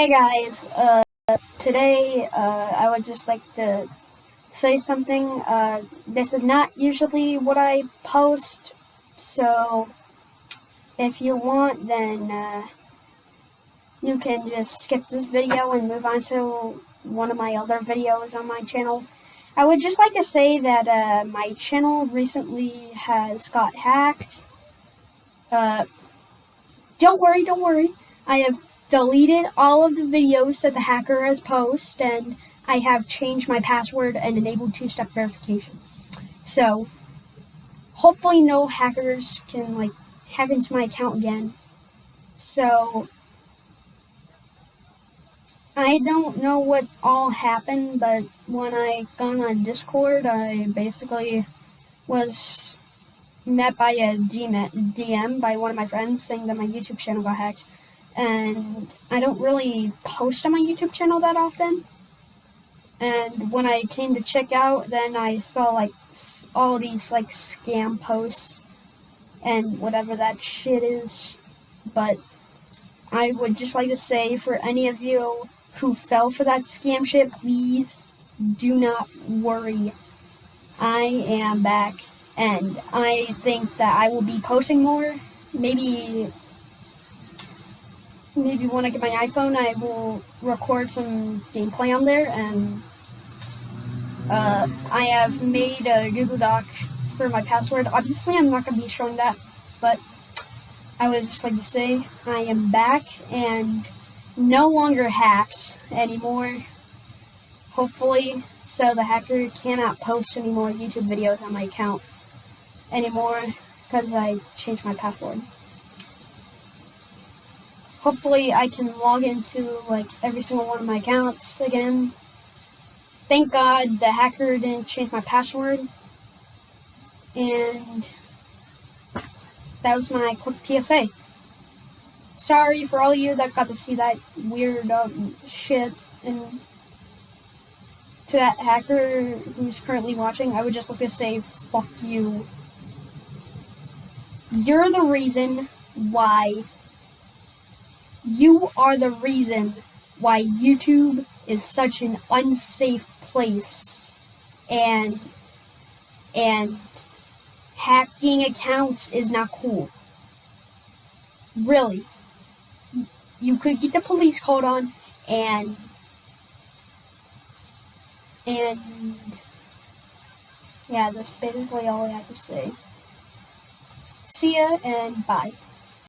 Hey guys, uh, today uh, I would just like to say something. Uh, this is not usually what I post, so if you want, then uh, you can just skip this video and move on to one of my other videos on my channel. I would just like to say that uh, my channel recently has got hacked. Uh, don't worry, don't worry. I have deleted all of the videos that the hacker has posted, and I have changed my password and enabled two-step verification. So, hopefully no hackers can, like, hack into my account again. So, I don't know what all happened, but when I got on Discord, I basically was met by a DM by one of my friends saying that my YouTube channel got hacked and I don't really post on my YouTube channel that often. And when I came to check out, then I saw like all these like scam posts and whatever that shit is. But I would just like to say for any of you who fell for that scam shit, please do not worry. I am back and I think that I will be posting more. Maybe maybe when I get my iPhone, I will record some gameplay on there. And uh, I have made a Google Doc for my password. Obviously, I'm not going to be showing that, but I would just like to say I am back and no longer hacked anymore. Hopefully, so the hacker cannot post any more YouTube videos on my account anymore because I changed my password hopefully I can log into like every single one of my accounts again. Thank God the hacker didn't change my password. And that was my quick PSA. Sorry for all you that got to see that weird um, shit and to that hacker who's currently watching, I would just like to say, fuck you. You're the reason why you are the reason why YouTube is such an unsafe place and and hacking accounts is not cool. Really. You could get the police called on and and yeah, that's basically all I have to say. See ya and bye.